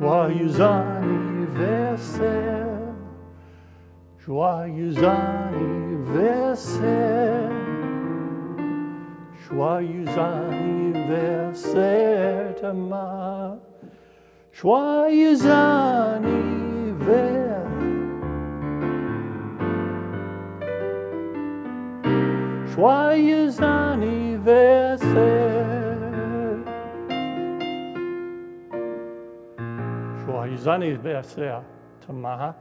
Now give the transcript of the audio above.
Joyeux anniversaire, joyeux anniversaire, joyeux anniversaire Thomas, joyeux anniversaire. Joyeux anniversaire. Joyeux anniversaire, Tamaha.